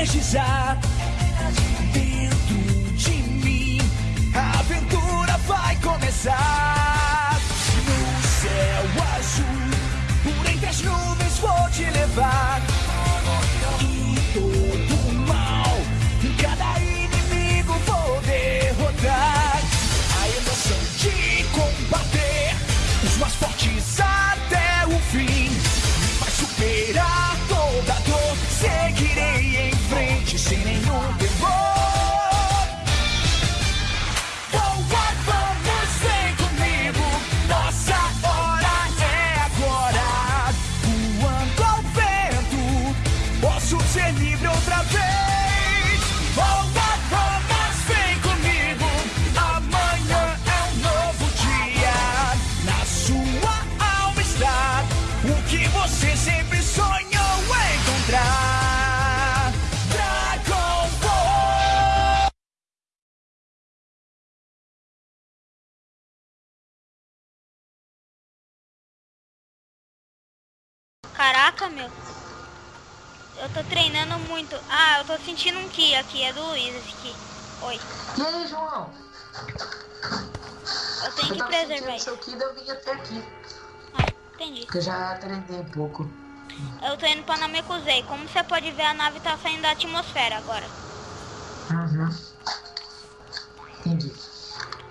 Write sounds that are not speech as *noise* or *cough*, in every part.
energizar. Caraca, meu. Eu tô treinando muito. Ah, eu tô sentindo um Ki aqui. É do Luiz esse Ki. Oi. E aí, João? Eu tenho eu que preservar sentindo isso. seu Kid, eu vim até aqui. Ah, entendi. Que eu já treinei um pouco. Eu tô indo pra Namekusei. Como você pode ver, a nave tá saindo da atmosfera agora. Uhum. Entendi.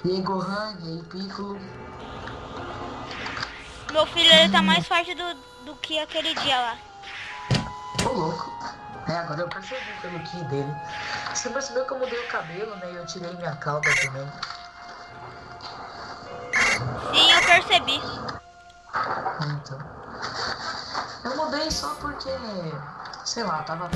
E aí, Gohan, e aí, Piccolo. Meu filho, ele tá mais forte do, do que aquele dia lá. Ô, louco. É, agora eu percebi pelo Ki dele. Você percebeu que eu mudei o cabelo, né? E eu tirei minha cauda também. Sim, eu percebi. Então. Eu mudei só porque. Sei lá, tava.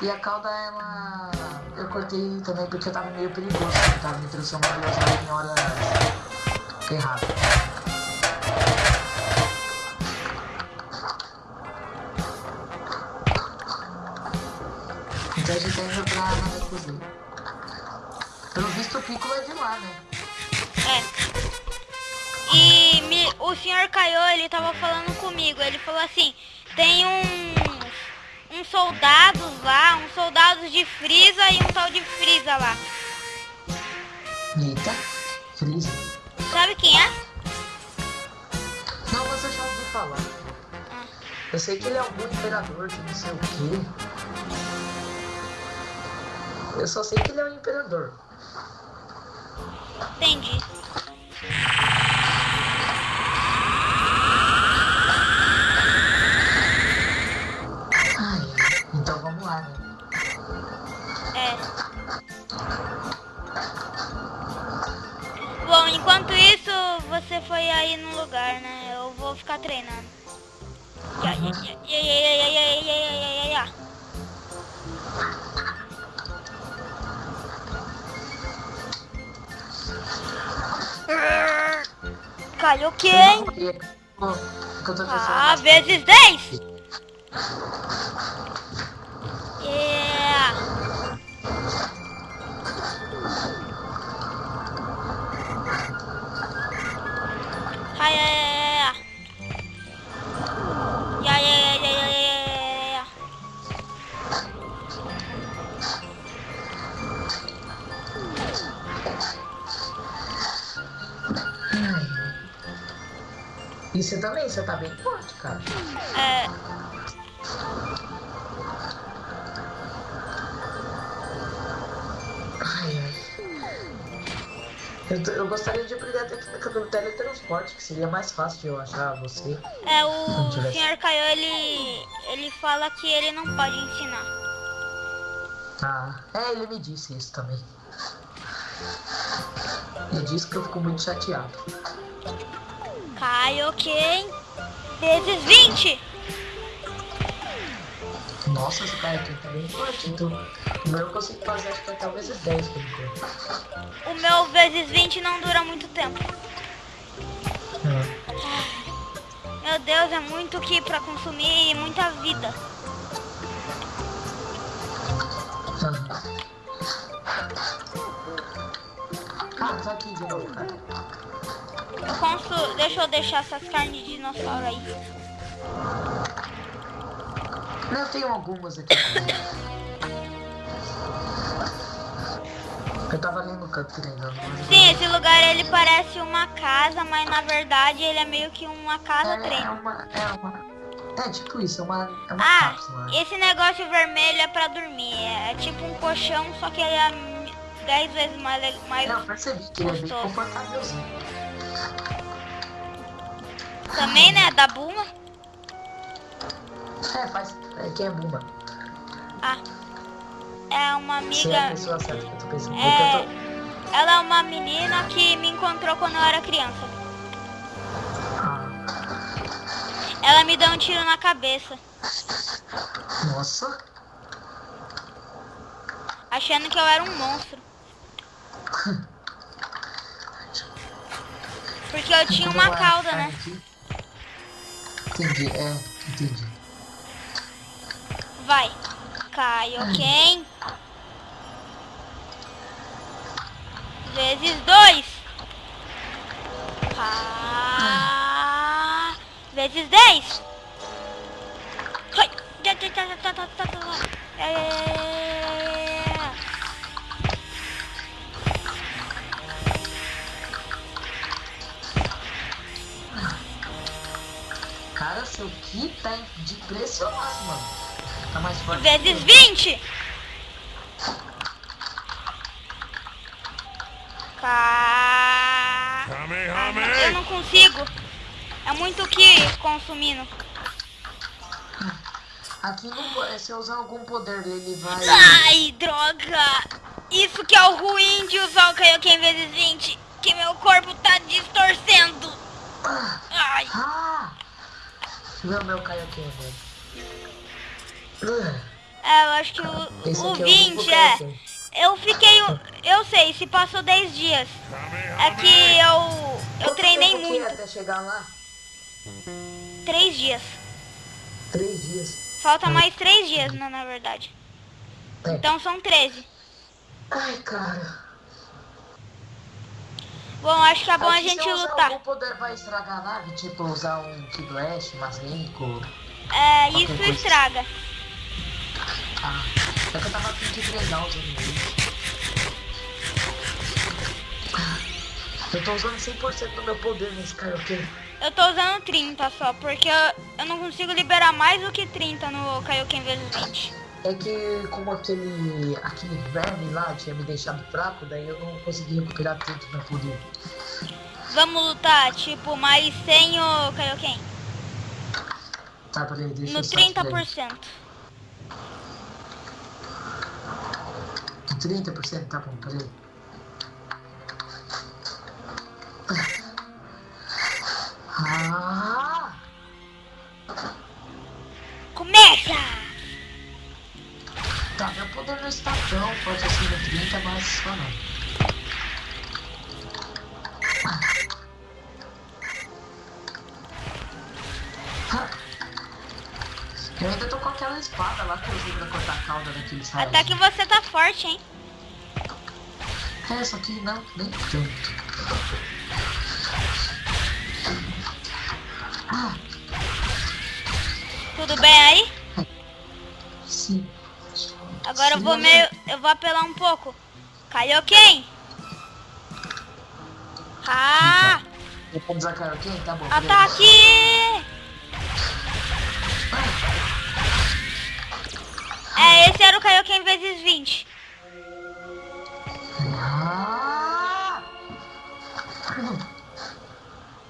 E a cauda, ela. Eu cortei também porque eu tava meio perigoso. Eu tava me transformando em hora errada. Indo pra nada. Pelo visto o Piccolo é de lá, né? É. E me- o senhor Kaiô, ele tava falando comigo. Ele falou assim: tem uns, uns soldados lá, uns soldados de Frieza e um tal de Frieza lá. Eita, Freeza. Sabe quem é? Não, eu já ouvi falar. Eu sei que ele é algum imperador de não sei o quê. Eu só sei que ele é um imperador. Entendi. Ai, então vamos lá, né? É. Bom, enquanto isso, você foi aí no lugar, né? Eu vou ficar treinando. Ya, ya, ya, ya, ya, ya, Vale o quê, hein? Ah, vezes 10? E você também, você tá bem forte, cara. É, Ai, ai. Eu, eu gostaria de aprender a técnica do teletransporte, que seria mais fácil de eu achar você. é o tivesse- senhor Caio, ele, ele fala que ele não pode ensinar. Ah, é, ele me disse isso também. Ele disse que eu fico muito chateado. Caio quem? Vezes 20! Nossa, esse aqui tá bem forte, então. O meu eu consigo fazer acho que até o vezes 10 por enquanto. O meu vezes 20 não dura muito tempo. É. Meu Deus, é muito que pra consumir e muita vida. Ah, tá aqui de novo, cara. Eu. Deixa eu deixar essas carnes de dinossauro aí. Não, eu tenho algumas aqui. Eu tava ali no canto treinando. mas Sim, esse lugar ele parece uma casa, mas na verdade ele é meio que uma casa é, é uma. É uma. É tipo isso, é uma, é uma Ah, cápsula. esse negócio vermelho é pra dormir. É tipo um colchão, só que ele é 10 vezes mais, mais Não, percebi que ele é bem confortávelzinho. Também, né? Da Buma. É, faz. É, quem é Bumba? Ah. É uma Você é a amiga. pessoa certa que eu tô pensando. É, eu ela é uma menina que me encontrou quando eu era criança. tô. Ah, Ela me deu um tiro na cabeça, nossa. achando que eu era um monstro. *laughs* Porque eu tinha uma cauda, né? Entendi, é, entendi. Vai. Kaioken. Vezes dois. Ka... Vezes dez. Foi. É... Seu Ki tá de impressionado, mano. Tá mais forte. Vezes vinte. Ka... Eu não consigo. É muito que consumindo. Aqui não, se eu usar algum poder dele, vai. Ai, droga! Isso que é o ruim de usar o Kaioken vezes 20, que meu corpo tá distorcendo. Ah! Ai, ah! Meu, meu aqui, velho. É, eu acho que o, o aqui é o 20 único é. Kaioken. Eu fiquei. Eu sei, se passou 10 dias. É que eu. Eu Quanto treinei é muito. até chegar lá? 3 dias. Três dias. Falta mais 3 dias, né, na verdade. É. Então são 13. Ai, cara. Bom, acho que é bom a Aqui, gente lutar. algum poder pra estragar a nave, tipo usar um Ki Blast, Mazenko. É, isso coisa. estraga. Ah, é que eu tava treinar usando ele. Eu tô usando 100% do meu poder nesse Kaioken. Eu tô usando 30 só, porque eu, eu não consigo liberar mais do que 30 no Kaioken vezes 20. É que como aquele, aquele verme lá tinha me deixado fraco, daí eu não consegui recuperar tanto meu poder. Vamos lutar, tipo, mas sem o Kaioken. Tá, peraí, deixa No eu só tirar 30%. isso. 30%, tá bom, peraí. Tá, meu poder não está tão forte assim no 30, mas só não. Eu ainda tô com aquela espada lá que eu usei pra cortar a cauda daquele. Até que você tá forte, hein? É, só que não, nem tanto. Tudo bem aí? Agora eu vou meio. Eu vou apelar um pouco. Kaioken! Ah! Eu vou usar Kaioken? Tá bom. Ataque! É, esse era o Kaioken vezes 20. Ah!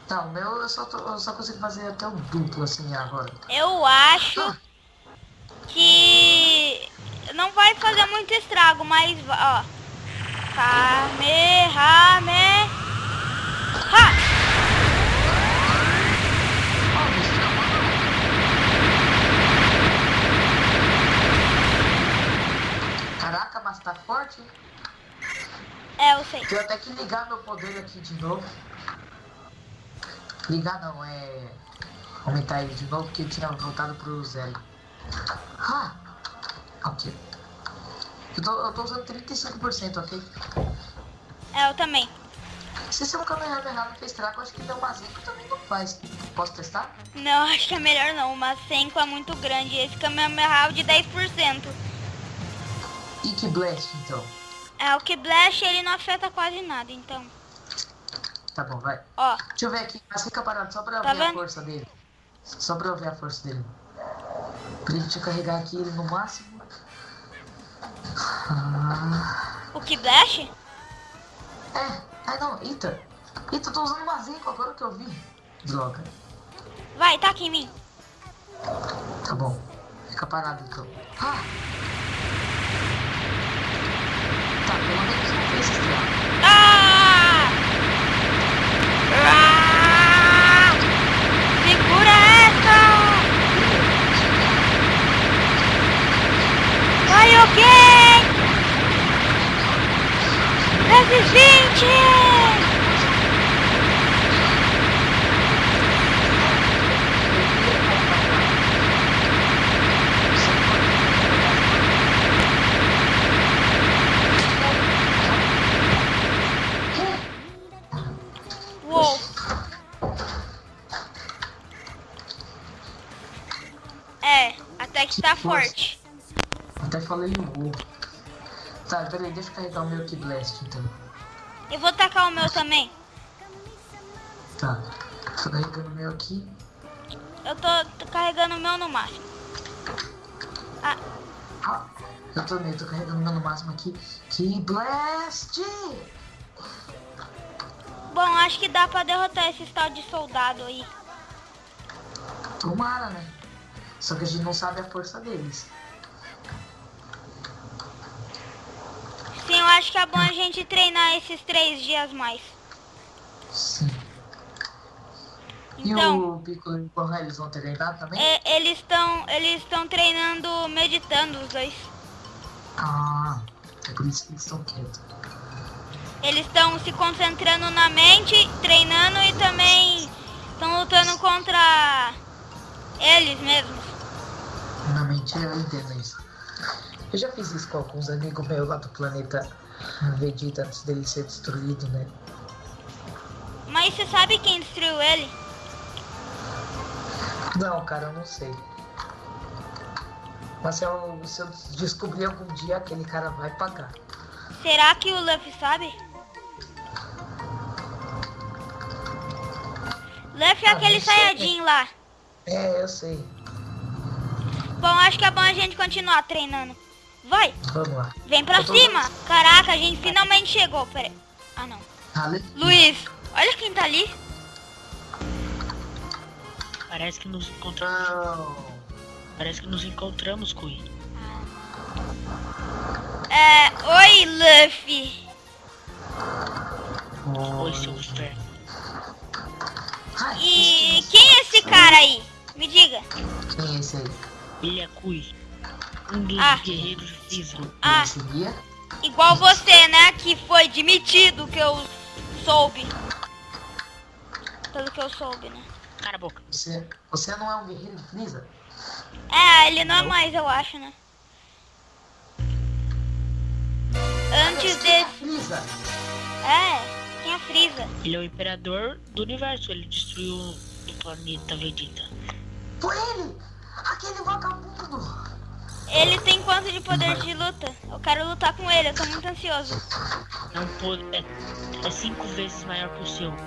Tá, o meu eu só, tô, eu só consigo fazer até o duplo assim agora. Eu acho que não vai fazer muito estrago, mas ó. Kamehameha. Ha! Caraca, mas tá forte, hein? É, eu sei. Tenho até que ligar meu poder aqui de novo. Ligar não, é. Aumentar ele de novo porque eu tinha voltado pro zero. Ah! Ok. Eu tô, eu tô usando 35%, ok? É, eu também. Se seu Kamehameha não fez trago, acho que deu uma zica também não faz. Posso testar? Não, acho que é melhor não. Uma 5 é muito grande. Esse Kamehameha é de 10%. Ike Blast, então. É, o que Blast ele não afeta quase nada, então. Tá bom, vai. Ó, Deixa eu ver aqui, mas fica parado só pra Tá ver a vendo? força dele. Só pra eu ver a força dele. Pra gente carregar aqui ele no máximo. O que Blast? é, ai não, Eita. Eita, eu tô usando Mazenco agora que eu vi. Droga. Vai, taca em mim. Tá bom. Fica parado então. Ah! Tá, pelo menos não fez. Ah! Ah! Segura essa! Vai Resistente! Uou! É, até que tá forte. Até falei o U. Tá, peraí, deixa eu carregar o meu Key Blast então. Eu vou tacar o meu também. Tá. Tô carregando o meu aqui. Eu tô, tô carregando o meu no máximo. Ah, Ah, eu também tô carregando o meu no máximo aqui. Key Blast! bom, acho que dá pra derrotar esse tal de soldado aí. Tomara, né? Só que a gente não sabe a força deles. Sim, eu acho que é bom a gente treinar esses três dias mais. Sim. Então, E o Piccolo e o Gohan, eles vão treinar também? é, eles estão eles estão treinando meditando os dois. Ah, é por isso que eles estão quietos. Eles estão se concentrando na mente, treinando e também estão lutando contra eles mesmos. Na mente eu entendo isso. Eu já fiz isso com alguns amigos meus lá do planeta Vegeta antes dele ser destruído, né? Mas você sabe quem destruiu ele? Não, cara, eu não sei. Mas se eu, se eu descobrir algum dia, aquele cara vai pagar. Será que o Luffy sabe? Luffy é Ah, aquele. Saiyajin lá. É, eu sei. Bom, acho que é bom a gente continuar treinando. Vai, Vamos lá. vem pra tô- cima. Caraca, a gente finalmente chegou. Pera aí. Ah, não. Ale... Luiz, olha quem tá ali. Parece que nos encontramos. Parece que nos encontramos, Kui. É, oi, Luffy. Oi, seu. Ai, E quem é esse cara aí? Me diga. Quem é esse aí? Ele é Kui. Um dos Ah. guerreiros de Freeza. Ah, guia? igual você, né? Que foi demitido, que eu soube. Pelo que eu soube, né? Cara a boca. Você, você não é um guerreiro de Freeza? É, ele não é mais, eu acho, né? Antes quem é desse. Freeza? É, quem é Freeza? Ele é o imperador do universo. Ele destruiu o planeta Vegeta. Foi ele! Aquele vagabundo! Ele tem quanto de poder de luta? Eu quero lutar com ele, eu tô muito ansioso. É um poder. É, é cinco vezes maior que o seu.